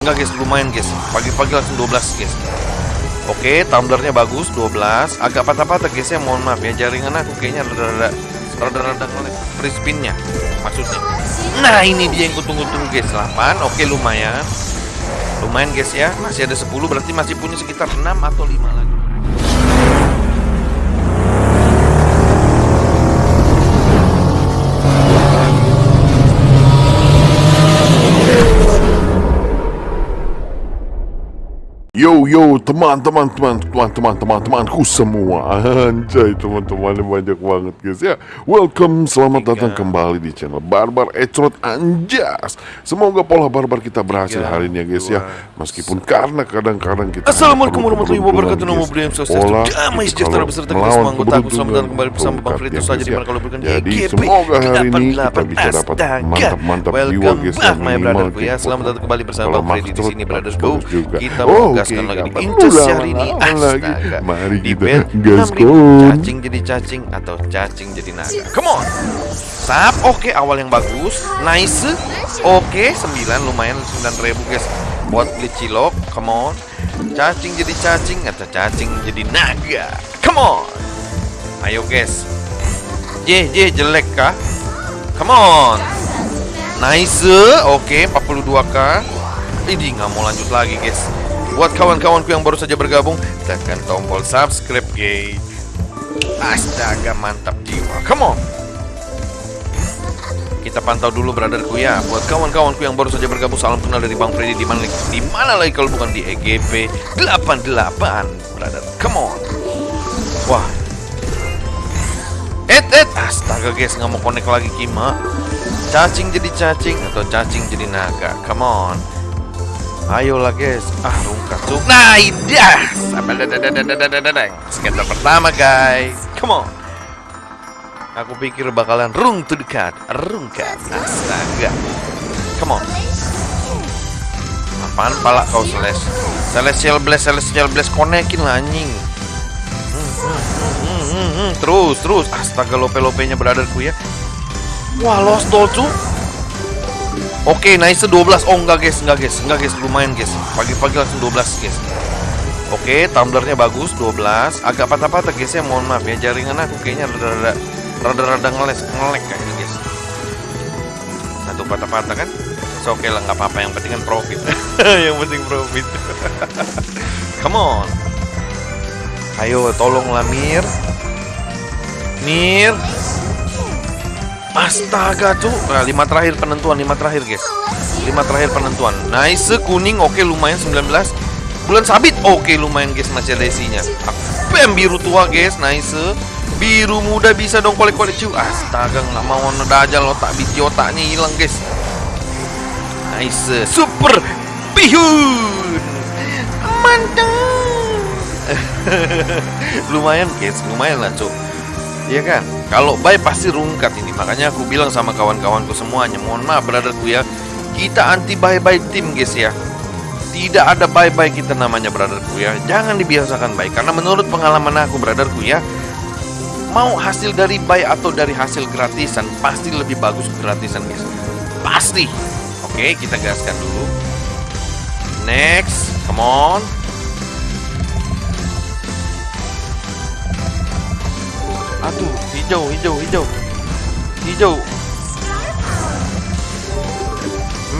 Enggak guys, lumayan guys. Pagi-pagi langsung 12 guys. Oke, tumblernya bagus 12. Agak patah-patah guys ya, mohon maaf ya. Jaringan aku kayaknya rada-rada rada-rada free spinnya maksudnya. Nah, ini dia yang kutunggu-tunggu guys. 8. Oke, lumayan. Lumayan guys ya. Masih ada 10 berarti masih punya sekitar 6 atau 5 lagi. Yo teman-teman teman-teman teman-teman temanku semua. Anjay teman-teman banyak banget guys ya. Welcome selamat datang kembali di channel Barbar Ecrot Anjas. Semoga pola barbar kita berhasil hari ini ya guys ya. Meskipun karena kadang-kadang kita Assalamualaikum warahmatullahi wabarakatuh. Nama yang sukses Damai sejahtera beserta kita semua anggota aku Selamat datang kembali bersama Bang Fritus saja Di mana kalau bukan Jadi semoga hari ini kita bisa dapat mantap-mantap jiwa Welcome guys back ya, my brotherku ya Selamat datang kembali bersama Bang Freddy di sini juga. Kita Oh, mau gaskan oke, lagi Incas udah hari ini. lama lagi. Astaga. Mari Di kita bed gaskon. Cacing jadi cacing atau cacing jadi naga. Come on. Sap, oke awal yang bagus. Nice. Oke, 9 lumayan 9 ribu guys. Buat beli cilok, come on. Cacing jadi cacing atau cacing jadi naga. Come on. Ayo guys. J, J jelek kah? Come on. Nice, oke 42k Ini nggak mau lanjut lagi guys Buat kawan-kawanku yang baru saja bergabung Tekan tombol subscribe guys. Astaga mantap jiwa. Come on. Kita pantau dulu brotherku ya. Buat kawan-kawanku yang baru saja bergabung Salam kenal dari Bang Freddy. Di mana di mana lagi kalau bukan di EGP 88 brother. Come on. Wah. Et et Astaga guys. Nggak mau connect lagi Kima. Cacing jadi cacing Atau cacing jadi naga. Come on Ayolah guys. Ah rungkat. Cuk Nah idah Skater pertama guys. Come on. Aku pikir bakalan rung tuh dekat Astaga. Come on. Apaan pala kau Celeste? Celestial Blast Celestial Blast. Konekin lah Hmm, hmm, hmm. Terus terus. Astaga lope-lopenya brotherku ya. Wah lost doll cu Oke nice 12 Oh enggak guys Enggak guys Enggak guys Lumayan guys. Pagi-pagi langsung 12 guys. Oke tumblernya bagus 12 Agak patah-patah guys ya Mohon maaf ya. Jaringan aku kayaknya rada-rada Rada-rada ngeles Ngelek kayaknya guys. Satu patah-patah kan? So, oke lah nggak apa-apa. Yang penting kan profit. Yang penting profit. Come on. Ayo tolonglah Mir. Mir Astaga tuh. Nah, lima terakhir penentuan lima terakhir guys. Lima terakhir penentuan. Nice kuning. Oke lumayan 19 bulan sabit. Oke lumayan guys masih ada isinya. Bam biru tua guys. Nice. Biru muda bisa dong kolek-kolek cuy astaga nggak mau ada aja otak biji otaknya hilang guys. Nice. Super bihun mantap. Lumayan guys. Lumayan lah cuy Iya kan? Kalau buy pasti rungkat ini. Makanya aku bilang sama kawan-kawanku semuanya, mohon maaf brotherku ya. Kita anti bye-bye tim guys ya. Tidak ada bye-bye kita namanya brotherku ya. Jangan dibiasakan baik karena menurut pengalaman aku brotherku ya, mau hasil dari buy atau dari hasil gratisan pasti lebih bagus gratisan guys. Pasti. Oke, kita gaskan dulu. Next, come on. Aduh, hijau, hijau, hijau. Hijau.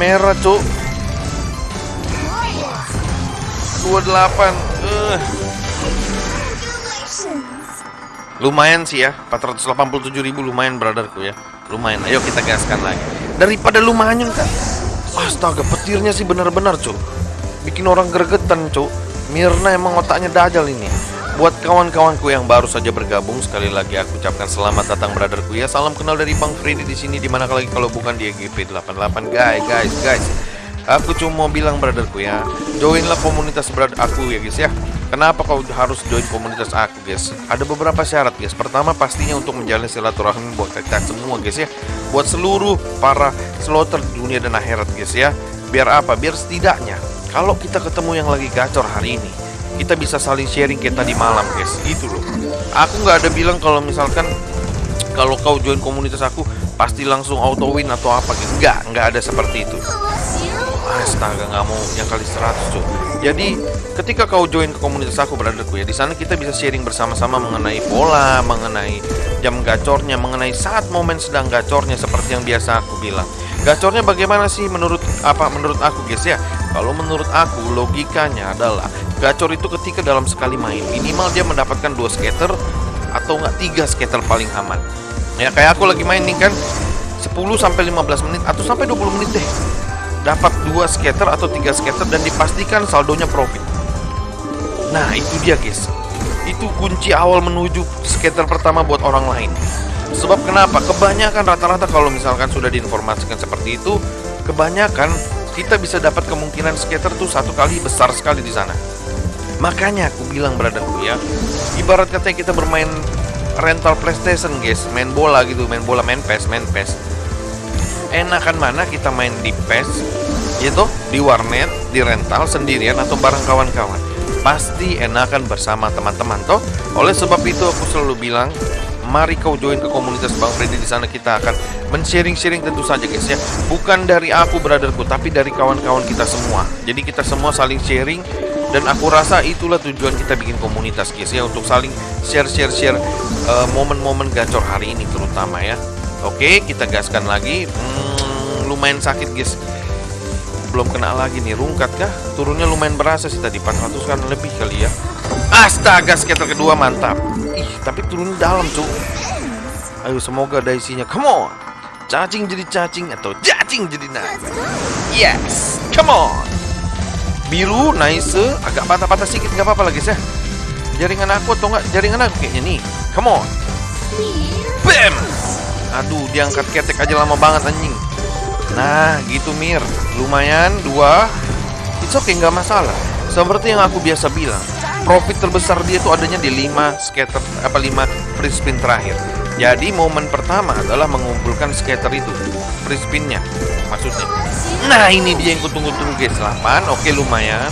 Merah, Cuk. 28. Eh. Lumayan sih ya, 487 ribu lumayan brotherku ya. Lumayan. Ayo kita gaskan lagi. Daripada lumayan kan. Astaga, petirnya sih benar-benar, Cuk. Bikin orang gregetan, Cuk. Mirna emang otaknya dajal ini. Buat kawan-kawanku yang baru saja bergabung, sekali lagi aku ucapkan selamat datang brotherku ya. Salam kenal dari Bang Freddy di sini di mana lagi kalau bukan di EGP 88 guys, guys, guys. Aku cuma mau bilang brotherku ya, joinlah komunitas brother aku ya guys ya. Kenapa kau harus join komunitas aku guys? Ada beberapa syarat guys. Pertama pastinya untuk menjalin silaturahmi buat kita semua guys ya. Buat seluruh para slotter dunia dan akhirat guys ya. Biar apa? Biar setidaknya kalau kita ketemu yang lagi gacor hari ini, kita bisa saling sharing kayak tadi malam guys gitu loh aku nggak ada bilang kalau misalkan kalau kau join komunitas aku pasti langsung auto win atau apa gitu nggak nggak ada seperti itu Astaga nggak mau yang kali 100 cuy. Jadi ketika kau join ke komunitas aku brotherku ya, di sana kita bisa sharing bersama-sama mengenai pola, mengenai jam gacornya, mengenai saat momen sedang gacornya seperti yang biasa aku bilang. Gacornya bagaimana sih menurut apa menurut aku guys ya? Kalau menurut aku logikanya adalah gacor itu ketika dalam sekali main minimal dia mendapatkan dua skater atau enggak tiga skater paling aman. Ya kayak aku lagi main nih kan 10 sampai 15 menit atau sampai 20 menit deh dapat dua skater atau tiga skater dan dipastikan saldonya profit. Nah itu dia guys, itu kunci awal menuju skater pertama buat orang lain. Sebab kenapa? Kebanyakan rata-rata kalau misalkan sudah diinformasikan seperti itu, kebanyakan kita bisa dapat kemungkinan skater tuh satu kali besar sekali di sana. Makanya aku bilang brotherku ya, ibarat katanya kita bermain rental PlayStation guys, main bola gitu, main bola, main PES, main PES enakan mana kita main di PES itu di warnet, di rental sendirian atau bareng kawan-kawan. Pasti enakan bersama teman-teman toh. Oleh sebab itu aku selalu bilang, mari kau join ke komunitas Bang Freddy di sana kita akan men-sharing-sharing tentu saja guys ya. Bukan dari aku brotherku, tapi dari kawan-kawan kita semua. Jadi kita semua saling sharing dan aku rasa itulah tujuan kita bikin komunitas guys ya untuk saling share-share-share uh, momen-momen gacor hari ini terutama ya. Oke, kita gaskan lagi. Hmm, lumayan sakit, guys. Belum kena lagi nih, rungkat kah? Turunnya lumayan berasa sih tadi 400 kan lebih kali ya. Astaga, skater kedua mantap. Ih, tapi turun dalam, cu. Ayo semoga ada isinya. Come on. Cacing jadi cacing atau cacing jadi naga. Yes, come on. Biru, nice, agak patah-patah sedikit nggak apa-apa lagi sih. Jaringan aku atau nggak jaringan aku kayaknya nih. Come on. Bam. Aduh, diangkat ketek aja lama banget anjing. Nah, gitu Mir. Lumayan dua. It's okay, nggak masalah. Seperti yang aku biasa bilang, profit terbesar dia itu adanya di 5 skater apa 5 free spin terakhir. Jadi momen pertama adalah mengumpulkan skater itu, free spinnya maksudnya. Nah, ini dia yang kutunggu-tunggu guys. 8. Oke, lumayan.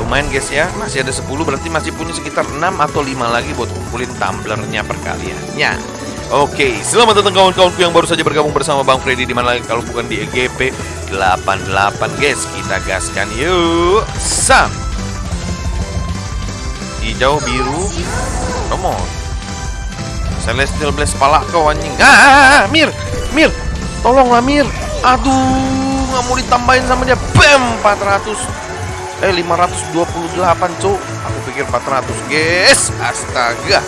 Lumayan guys ya, masih ada 10 berarti masih punya sekitar 6 atau 5 lagi buat kumpulin tumblernya perkaliannya. Oke, selamat datang kawan-kawanku yang baru saja bergabung bersama Bang Freddy di mana lagi kalau bukan di EGP 88 guys. Kita gaskan yuk. Sam. Hijau, biru. Come on. Celestial Blast pala kau anjing. Ah, ah, ah, Mir. Mir. Tolonglah Mir. Aduh, nggak mau ditambahin sama dia. Bam, 400. Eh, 528, Cuk. Aku pikir 400, guys. Astaga.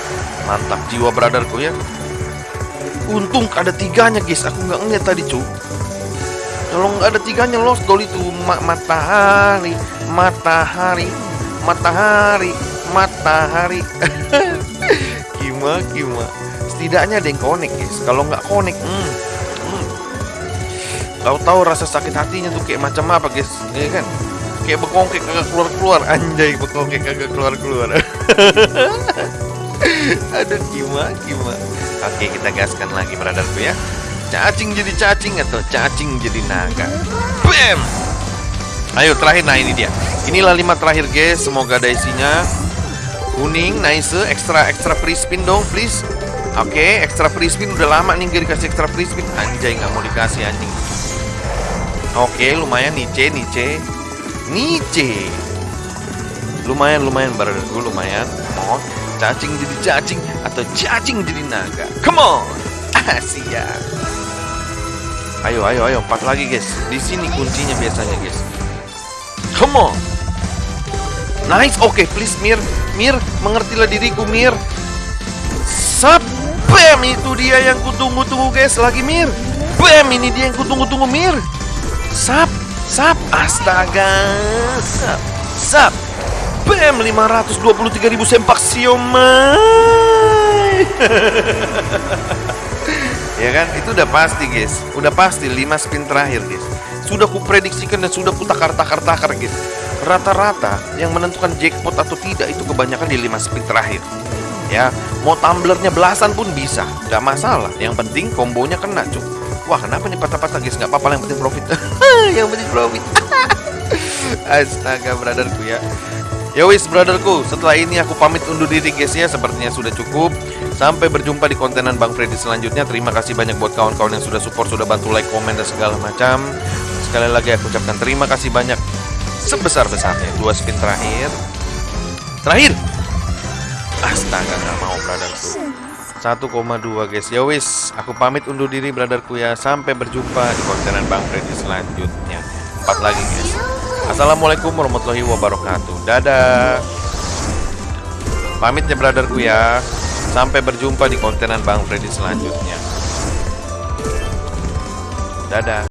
Mantap jiwa brotherku ya. Untung ada tiganya guys, aku nggak ngeliat tadi cu. Kalau nggak ada tiganya lost goal itu Ma matahari, matahari, matahari, matahari. kima, kima. Setidaknya ada yang connect guys. Kalau nggak connect, hmm, hmm. Kau tahu rasa sakit hatinya tuh kayak macam apa guys, ya kan? Kayak bekongkek kagak keluar keluar, anjay bekongkek kagak keluar keluar. Aduh kima, kima. Oke kita gaskan lagi brotherku ya Cacing jadi cacing atau cacing jadi naga Bam Ayo terakhir nah ini dia Inilah lima terakhir guys Semoga ada isinya Kuning nice Ekstra ekstra free spin dong please Oke ekstra free spin Udah lama nih gak dikasih ekstra free spin Anjay nggak mau dikasih anjing Oke lumayan Nice Nice Nice Lumayan lumayan brotherku lumayan Oh cacing jadi cacing atau cacing jadi naga. Come on, Asia. Ayo, ayo, ayo, empat lagi guys. Di sini kuncinya biasanya guys. Come on. Nice, oke, okay, please Mir, Mir, mengertilah diriku Mir. Sap, bam, itu dia yang kutunggu-tunggu guys. Lagi Mir, bam, ini dia yang kutunggu-tunggu Mir. Sap, sap, astaga, sap, sap. BM 523 ribu sempak siomay. Ya kan? Itu udah pasti guys. Udah pasti 5 spin terakhir guys. Sudah kuprediksikan dan sudah kutakar-takar-takar guys Rata-rata yang menentukan jackpot atau tidak itu kebanyakan di 5 spin terakhir. Ya mau tumblernya belasan pun bisa Gak masalah. Yang penting kombonya kena cuy Wah kenapa nih patah-patah guys? Gak apa-apa yang penting profit. Yang penting profit. Astaga brotherku ya. Ya wis brotherku, setelah ini aku pamit undur diri guys ya. Sepertinya sudah cukup. Sampai berjumpa di kontenan Bang Freddy selanjutnya. Terima kasih banyak buat kawan-kawan yang sudah support Sudah bantu like, komen, dan segala macam. Sekali lagi aku ucapkan terima kasih banyak sebesar-besarnya. Dua spin terakhir. Terakhir. Astaga, nggak mau brotherku. 1,2 guys. Ya wis, aku pamit undur diri brotherku ya. Sampai berjumpa di kontenan Bang Freddy selanjutnya. Empat lagi guys. Assalamualaikum warahmatullahi wabarakatuh. Dadah. Pamit ya brotherku ya. Sampai berjumpa di kontenan Bang Freddy selanjutnya. Dadah.